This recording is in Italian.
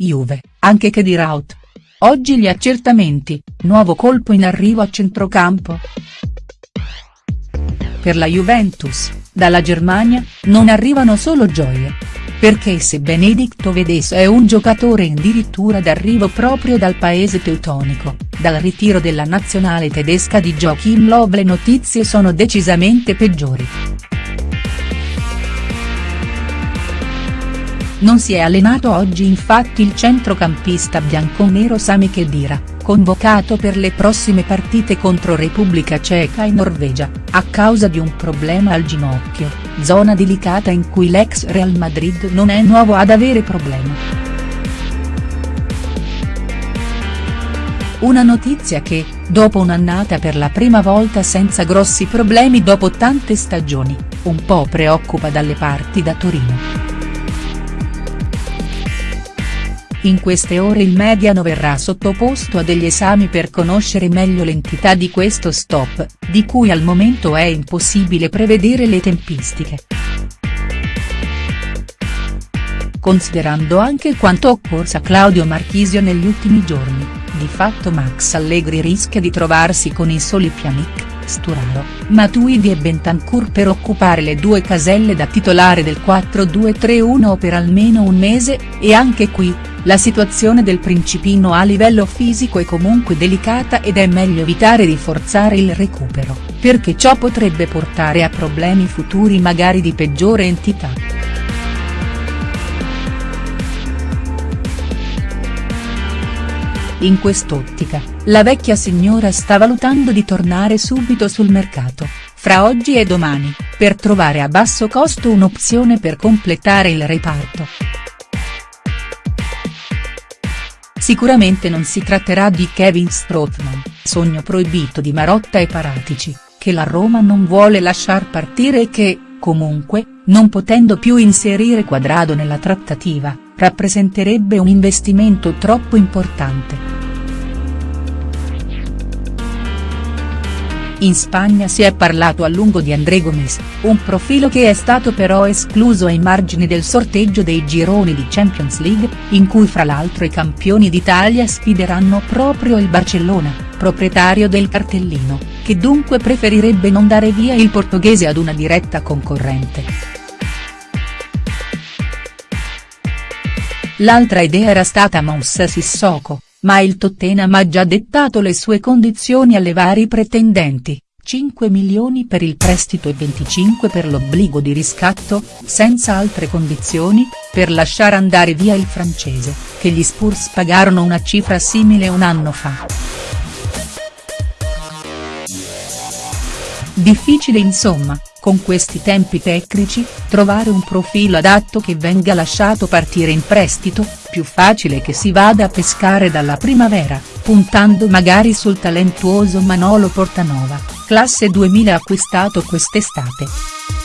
Juve, anche che di Raut. Oggi gli accertamenti, nuovo colpo in arrivo a centrocampo. Per la Juventus, dalla Germania, non arrivano solo gioie. Perché se Benedicto Vedes è un giocatore addirittura d'arrivo proprio dal paese teutonico, dal ritiro della nazionale tedesca di Joachim Löw le notizie sono decisamente peggiori. Non si è allenato oggi infatti il centrocampista bianconero Sami Khedira, convocato per le prossime partite contro Repubblica Ceca e Norvegia, a causa di un problema al ginocchio, zona delicata in cui l'ex Real Madrid non è nuovo ad avere problemi. Una notizia che, dopo un'annata per la prima volta senza grossi problemi dopo tante stagioni, un po' preoccupa dalle parti da Torino. In queste ore il mediano verrà sottoposto a degli esami per conoscere meglio l'entità di questo stop, di cui al momento è impossibile prevedere le tempistiche. Considerando anche quanto occorsa Claudio Marchisio negli ultimi giorni, di fatto Max Allegri rischia di trovarsi con i soli Pjanic, Sturaro, Matuidi e Bentancur per occupare le due caselle da titolare del 4-2-3-1 per almeno un mese, e anche qui, la situazione del Principino a livello fisico è comunque delicata ed è meglio evitare di forzare il recupero, perché ciò potrebbe portare a problemi futuri magari di peggiore entità. In quest'ottica, la vecchia signora sta valutando di tornare subito sul mercato, fra oggi e domani, per trovare a basso costo un'opzione per completare il reparto. Sicuramente non si tratterà di Kevin Strootman, sogno proibito di Marotta e Paratici, che la Roma non vuole lasciar partire e che, comunque, non potendo più inserire Quadrado nella trattativa, rappresenterebbe un investimento troppo importante. In Spagna si è parlato a lungo di André Gomes, un profilo che è stato però escluso ai margini del sorteggio dei gironi di Champions League, in cui fra l'altro i campioni d'Italia sfideranno proprio il Barcellona, proprietario del cartellino, che dunque preferirebbe non dare via il portoghese ad una diretta concorrente. L'altra idea era stata Moussa Sissoko, ma il Tottenham ha già dettato le sue condizioni alle vari pretendenti, 5 milioni per il prestito e 25 per l'obbligo di riscatto, senza altre condizioni, per lasciare andare via il francese, che gli Spurs pagarono una cifra simile un anno fa. Difficile insomma, con questi tempi tecnici, trovare un profilo adatto che venga lasciato partire in prestito, più facile che si vada a pescare dalla primavera, puntando magari sul talentuoso Manolo Portanova, classe 2000 acquistato quest'estate.